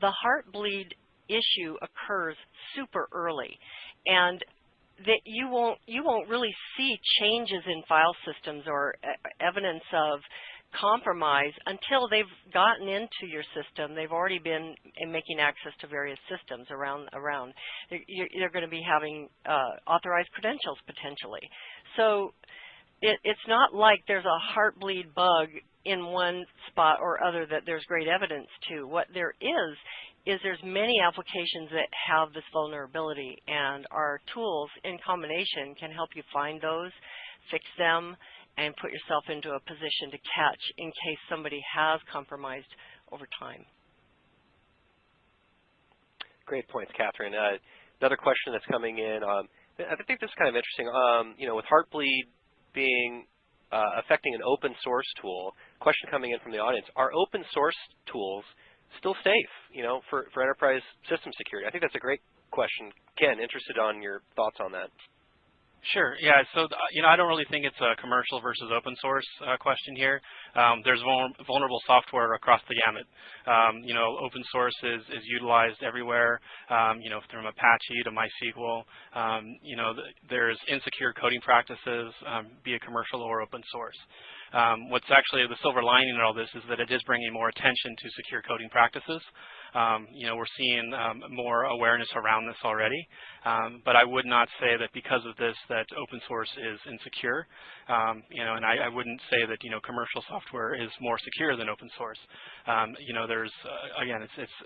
Speaker 4: the heartbleed issue occurs super early. And that you won't you won't really see changes in file systems or evidence of compromise until they've gotten into your system. They've already been making access to various systems around around. You're, you're going to be having uh, authorized credentials potentially. So it, it's not like there's a heartbleed bug in one spot or other that there's great evidence to. What there is is there's many applications that have this vulnerability and our tools in combination can help you find those, fix them, and put yourself into a position to catch in case somebody has compromised over time.
Speaker 3: Great points, Catherine. Uh, another question that's coming in, um, I think this is kind of interesting. Um, you know, with Heartbleed being uh, affecting an open source tool, question coming in from the audience, are open source tools still safe, you know, for, for enterprise system security? I think that's a great question. Ken, interested on your thoughts on that.
Speaker 2: Sure. Yeah. So you know, I don't really think it's a commercial versus open source uh, question here. Um, there's vulnerable software across the gamut. Um, you know, open source is, is utilized everywhere. Um, you know, from Apache to MySQL. Um, you know, th there's insecure coding practices, um, be it commercial or open source. Um, what's actually the silver lining in all this is that it is bringing more attention to secure coding practices. Um, you know, we're seeing um, more awareness around this already, um, but I would not say that because of this that open source is insecure. Um, you know, and I, I, wouldn't say that you know commercial software is more secure than open source. Um, you know, there's uh, again, it's, it's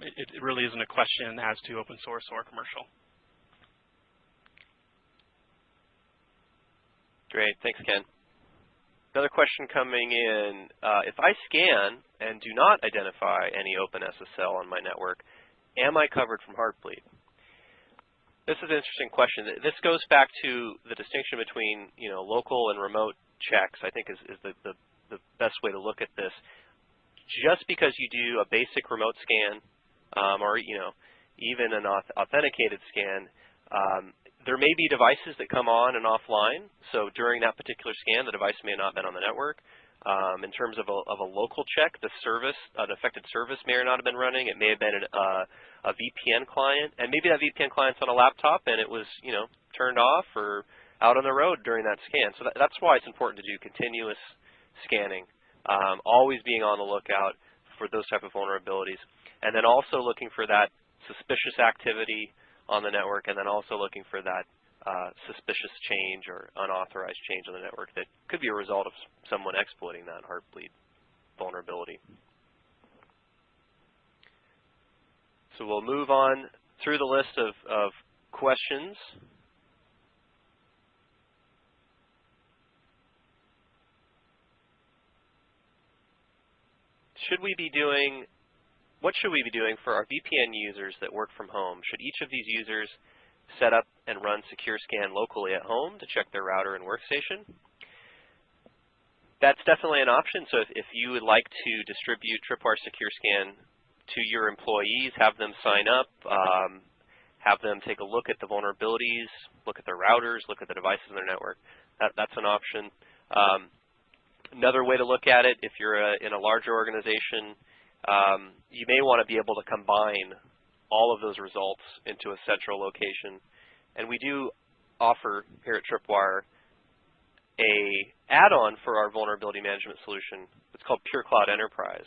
Speaker 2: it, it really isn't a question as to open source or commercial.
Speaker 3: Great, thanks, Ken. Another question coming in, uh, if I scan and do not identify any OpenSSL on my network, am I covered from Heartbleed? This is an interesting question. This goes back to the distinction between you know local and remote checks. I think is, is the, the, the best way to look at this. Just because you do a basic remote scan, um, or you know even an authenticated scan, um, there may be devices that come on and offline. So during that particular scan, the device may not have been on the network. Um, in terms of a, of a, local check, the service, an affected service may or not have been running. It may have been an, uh, a VPN client, and maybe that VPN client's on a laptop and it was, you know, turned off or out on the road during that scan. So that, that's why it's important to do continuous scanning, um, always being on the lookout for those type of vulnerabilities, and then also looking for that suspicious activity on the network, and then also looking for that uh, suspicious change or unauthorized change on the network that could be a result of someone exploiting that heartbleed vulnerability. So we'll move on through the list of, of questions. Should we be doing what should we be doing for our VPN users that work from home? Should each of these users set up and run Secure Scan locally at home to check their router and workstation? That's definitely an option. So if, if you would like to distribute Tripwire Secure Scan to your employees, have them sign up, um, have them take a look at the vulnerabilities, look at their routers, look at the devices in their network, that, that's an option. Um, another way to look at it, if you're a, in a larger organization, um, you may want to be able to combine all of those results into a central location. And we do offer here at Tripwire a add-on for our vulnerability management solution. It's called Pure Cloud Enterprise.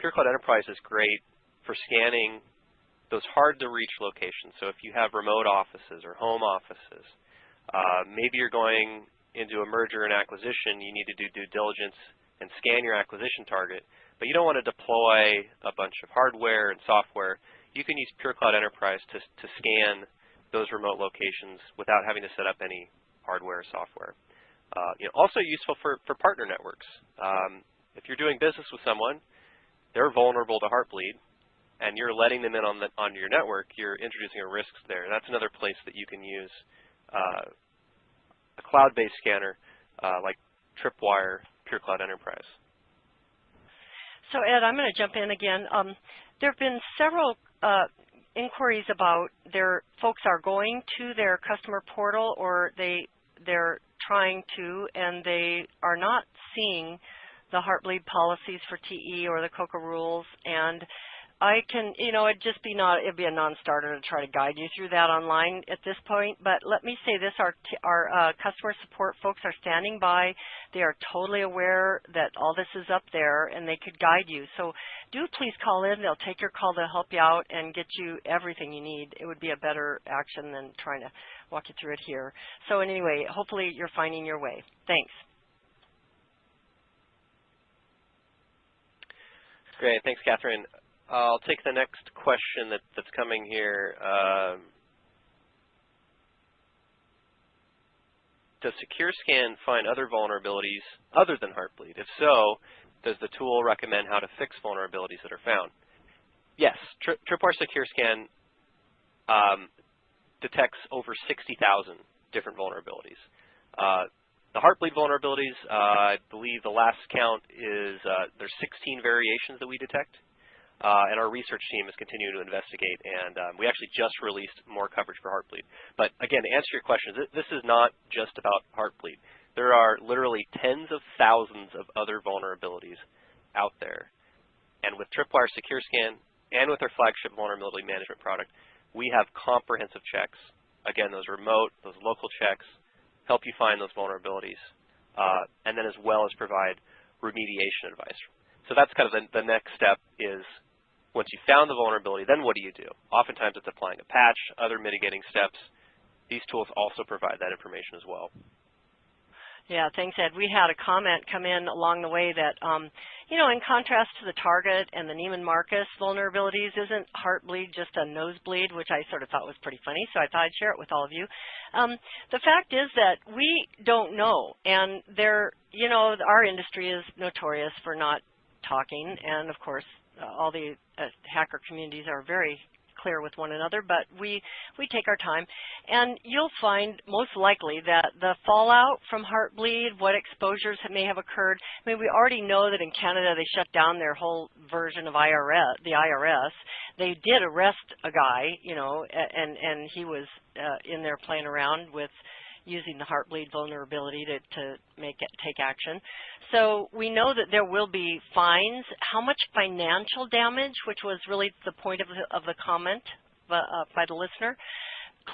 Speaker 3: Pure Cloud Enterprise is great for scanning those hard-to-reach locations. So if you have remote offices or home offices, uh, maybe you're going into a merger and acquisition, you need to do due diligence and scan your acquisition target but you don't want to deploy a bunch of hardware and software. You can use PureCloud Enterprise to, to scan those remote locations without having to set up any hardware or software. Uh, you know, also useful for, for partner networks. Um, if you're doing business with someone, they're vulnerable to Heartbleed, and you're letting them in on, the, on your network, you're introducing a risk there. That's another place that you can use uh, a cloud-based scanner uh, like Tripwire Pure Cloud Enterprise.
Speaker 4: So Ed, I'm going to jump in again. Um, there have been several uh, inquiries about their folks are going to their customer portal or they they're trying to and they are not seeing the Heartbleed policies for TE or the COCA rules and I can, you know, it'd just be not, it'd be a non-starter to try to guide you through that online at this point. But let me say this: our our uh, customer support folks are standing by. They are totally aware that all this is up there, and they could guide you. So do please call in. They'll take your call They'll help you out and get you everything you need. It would be a better action than trying to walk you through it here. So anyway, hopefully you're finding your way. Thanks.
Speaker 3: Great. Thanks, Catherine. I'll take the next question that, that's coming here. Um, does SecureScan find other vulnerabilities other than Heartbleed? If so, does the tool recommend how to fix vulnerabilities that are found? Yes, Tri Tripwire SecureScan um, detects over 60,000 different vulnerabilities. Uh, the Heartbleed vulnerabilities, uh, I believe the last count is uh, there's 16 variations that we detect. Uh, and our research team is continuing to investigate, and um, we actually just released more coverage for Heartbleed. But again, to answer your question, th this is not just about Heartbleed. There are literally tens of thousands of other vulnerabilities out there. And with Tripwire Secure Scan and with our flagship vulnerability management product, we have comprehensive checks. Again, those remote, those local checks, help you find those vulnerabilities, uh, and then as well as provide remediation advice. So that's kind of the, the next step is once you found the vulnerability, then what do you do? Oftentimes it's applying a patch, other mitigating steps. These tools also provide that information as well.
Speaker 4: Yeah, thanks, Ed. We had a comment come in along the way that, um, you know, in contrast to the Target and the Neiman Marcus vulnerabilities, isn't Heartbleed just a nosebleed, which I sort of thought was pretty funny, so I thought I'd share it with all of you. Um, the fact is that we don't know, and there, you know, our industry is notorious for not talking, and of course, all the uh, hacker communities are very clear with one another, but we, we take our time. And you'll find most likely that the fallout from Heartbleed, what exposures may have occurred, I mean, we already know that in Canada they shut down their whole version of IRS, the IRS. They did arrest a guy, you know, and, and he was uh, in there playing around with using the Heartbleed vulnerability to, to make it take action. So we know that there will be fines. How much financial damage, which was really the point of the, of the comment by, uh, by the listener,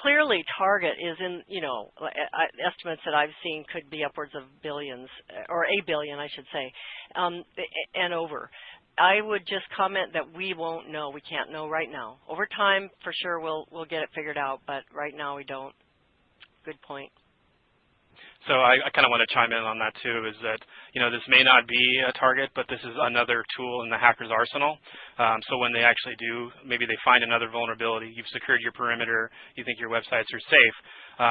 Speaker 4: clearly Target is in, you know, estimates that I've seen could be upwards of billions, or a billion, I should say, um, and over. I would just comment that we won't know. We can't know right now. Over time, for sure, we'll we'll get it figured out, but right now we don't. Good point.
Speaker 2: So I, I kind of want to chime in on that too, is that, you know, this may not be a target, but this is another tool in the hacker's arsenal. Um, so when they actually do, maybe they find another vulnerability, you've secured your perimeter, you think your websites are safe,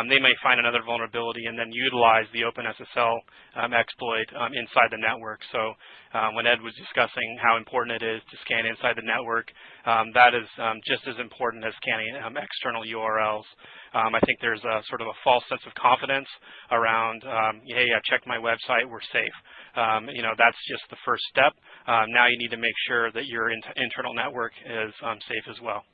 Speaker 2: they may find another vulnerability and then utilize the OpenSSL um, exploit um, inside the network. So um, when Ed was discussing how important it is to scan inside the network, um, that is um, just as important as scanning external URLs. I think there's a sort of a false sense of confidence around, hey, I checked my website, we're safe. you know, that's just the first step. now you need to make sure that your in internal network is safe as well.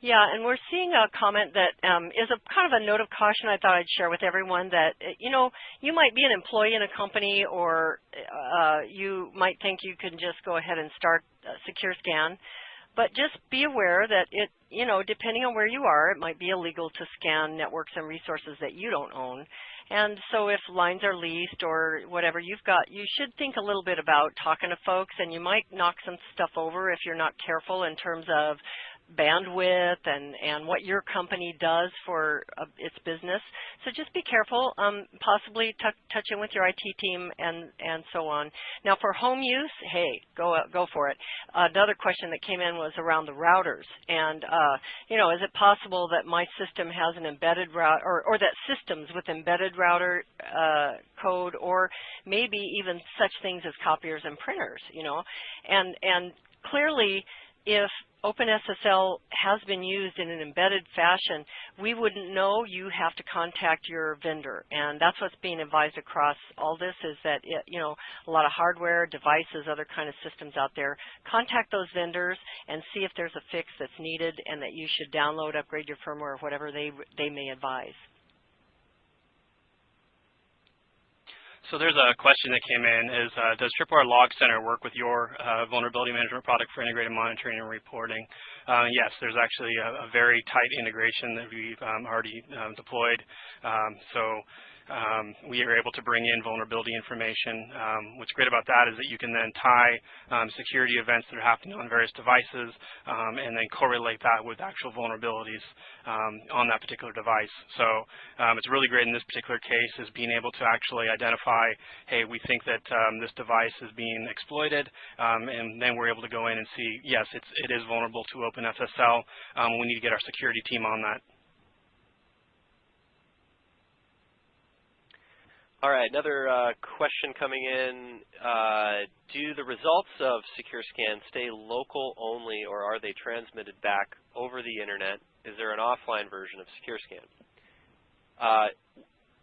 Speaker 4: Yeah, and we're seeing a comment that um, is a kind of a note of caution I thought I'd share with everyone that, uh, you know, you might be an employee in a company or uh, you might think you can just go ahead and start Secure Scan, but just be aware that it, you know, depending on where you are, it might be illegal to scan networks and resources that you don't own. And so if lines are leased or whatever you've got, you should think a little bit about talking to folks and you might knock some stuff over if you're not careful in terms of bandwidth and, and what your company does for uh, its business. So just be careful, um, possibly touch in with your IT team and, and so on. Now for home use, hey, go, uh, go for it. Another question that came in was around the routers. And, uh, you know, is it possible that my system has an embedded route, or, or that systems with embedded router uh, code, or maybe even such things as copiers and printers, you know? And, and clearly, if OpenSSL has been used in an embedded fashion, we wouldn't know. You have to contact your vendor, and that's what's being advised across all this is that it, you know a lot of hardware, devices, other kind of systems out there. Contact those vendors and see if there's a fix that's needed, and that you should download, upgrade your firmware, or whatever they they may advise.
Speaker 2: So there's a question that came in is, uh, does Tripwire Log Center work with your uh, vulnerability management product for integrated monitoring and reporting? Uh, yes, there's actually a, a, very tight integration that we've um, already um, deployed. Um, so um, we are able to bring in vulnerability information. Um, what's great about that is that you can then tie um, security events that are happening on various devices um, and then correlate that with actual vulnerabilities um, on that particular device. So um, it's really great in this particular case is being able to actually identify, hey, we think that this device is being exploited, and then we're able to go in and see, yes, it's, it is vulnerable to OpenSSL. we need to get our security team on that.
Speaker 3: All right, another uh, question coming in. Uh, do the results of SecureScan stay local only, or are they transmitted back over the internet? Is there an offline version of SecureScan? Uh,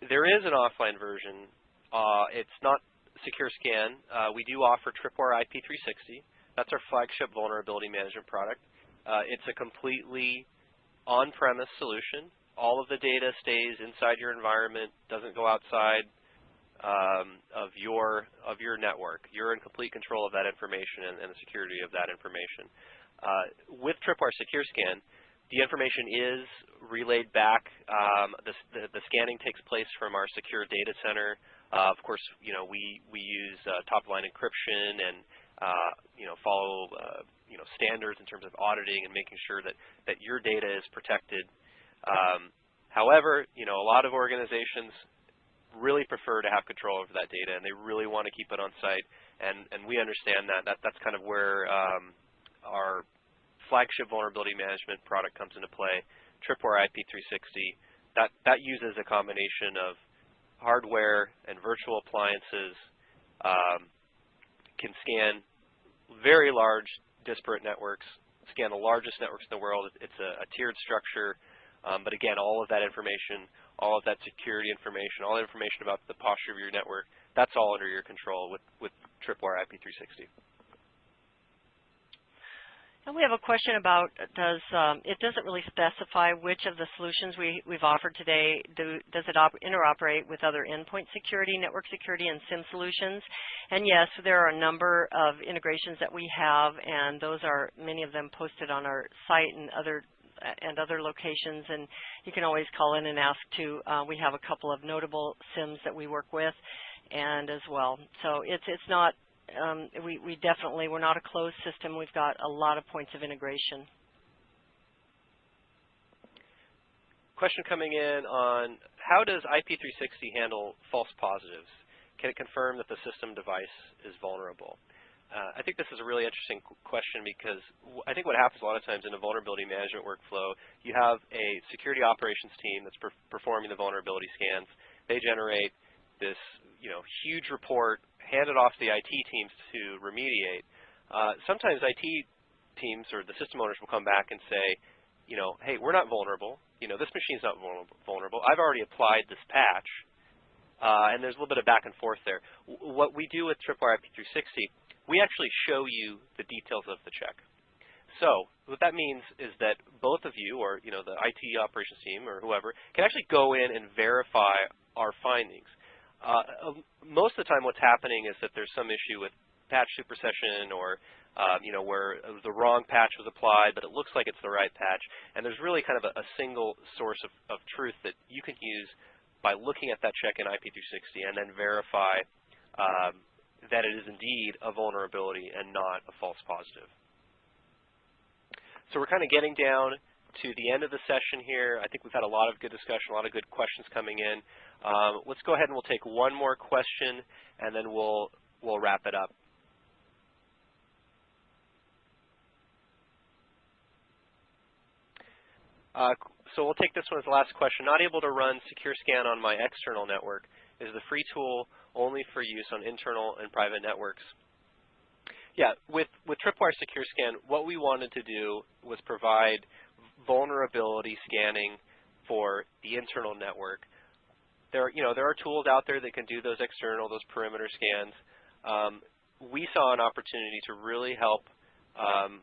Speaker 3: there is an offline version. Uh, it's not SecureScan. Uh, we do offer Tripwire IP360. That's our flagship vulnerability management product. Uh, it's a completely on-premise solution. All of the data stays inside your environment, doesn't go outside um, of your of your network. You're in complete control of that information and, and the security of that information. Uh, with Tripwire Secure Scan, the information is relayed back. Um, the, the, the, scanning takes place from our secure data center. Uh, of course, you know we we use uh, top-line encryption and uh, you know follow uh, you know standards in terms of auditing and making sure that that your data is protected. Um, however, you know a lot of organizations really prefer to have control over that data, and they really want to keep it on site. And, and we understand that. that that's kind of where um, our flagship vulnerability management product comes into play, Tripwire IP360. That, that uses a combination of hardware and virtual appliances, um, can scan very large disparate networks, scan the largest networks in the world. It's a, a tiered structure, um, but again, all of that information all of that security information, all the information about the posture of your network, that's all under your control with, with Tripwire IP360.
Speaker 4: And we have a question about does um, it doesn't really specify which of the solutions we, we've offered today do, does it interoperate with other endpoint security, network security, and SIEM solutions. And yes, there are a number of integrations that we have, and those are many of them posted on our site and other and other locations. And you can always call in and ask to. Uh, we have a couple of notable SIEMs that we work with, and as well. So it's it's not. Um, we we definitely we're not a closed system. We've got a lot of points of integration.
Speaker 3: Question coming in on how does IP360 handle false positives? Can it confirm that the system device is vulnerable? Uh, I think this is a really interesting question because I think what happens a lot of times in a vulnerability management workflow, you have a security operations team that's per performing the vulnerability scans. They generate this you know, huge report, hand it off to the IT teams to remediate. Uh, sometimes IT teams or the system owners will come back and say, you know, hey, we're not vulnerable. You know, this machine's not vulnerable. I've already applied this patch. Uh, and there's a little bit of back and forth there. W what we do with Tripwire IP360 we actually show you the details of the check. So what that means is that both of you, or you know the IT operations team or whoever, can actually go in and verify our findings. Uh, um, most of the time what's happening is that there's some issue with patch supersession or um, you know, where the wrong patch was applied, but it looks like it's the right patch. And there's really kind of a, a single source of, of, truth that you can use by looking at that check in IP360 and then verify um, that it is indeed a vulnerability and not a false positive. So we're kind of getting down to the end of the session here. I think we've had a lot of good discussion, a lot of good questions coming in. Um, let's go ahead and we'll take one more question, and then we'll we'll wrap it up. Uh, so we'll take this one as the last question. Not able to run Secure Scan on my external network. Is the free tool only for use on internal and private networks? Yeah, with, with Tripwire Secure Scan, what we wanted to do was provide vulnerability scanning for the internal network. There, you know, there are tools out there that can do those external, those perimeter scans. Um, we saw an opportunity to really help um,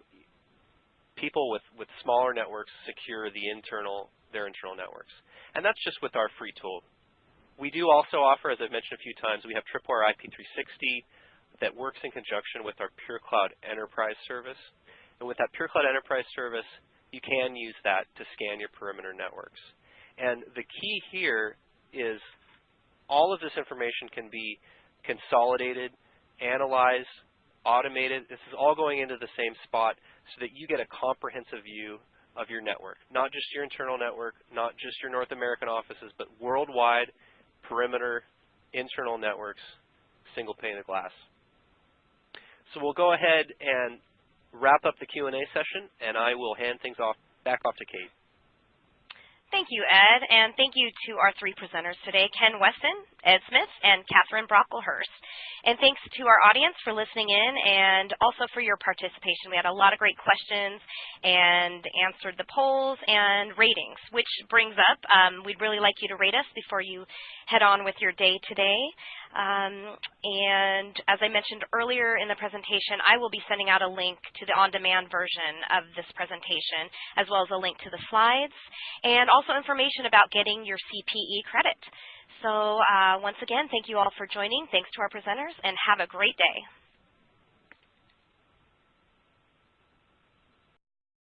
Speaker 3: people with, with smaller networks secure the internal, their internal networks. And that's just with our free tool. We do also offer, as I've mentioned a few times, we have Tripwire IP360 that works in conjunction with our PureCloud Enterprise service. And with that PureCloud Enterprise service, you can use that to scan your perimeter networks. And the key here is all of this information can be consolidated, analyzed, automated. This is all going into the same spot so that you get a comprehensive view of your network, not just your internal network, not just your North American offices, but worldwide, perimeter, internal networks, single pane of glass. So we'll go ahead and wrap up the Q&A session, and I will hand things off back off to Kate.
Speaker 1: Thank you, Ed, and thank you to our three presenters today, Ken Westin, Ed Smith, and Catherine Brocklehurst. And thanks to our audience for listening in and also for your participation. We had a lot of great questions and answered the polls and ratings, which brings up, um, we'd really like you to rate us before you head on with your day today. Um, and as I mentioned earlier in the presentation, I will be sending out a link to the on-demand version of this presentation, as well as a link to the slides, and also information about getting your CPE credit. So uh, once again, thank you all for joining. Thanks to our presenters, and have a great day.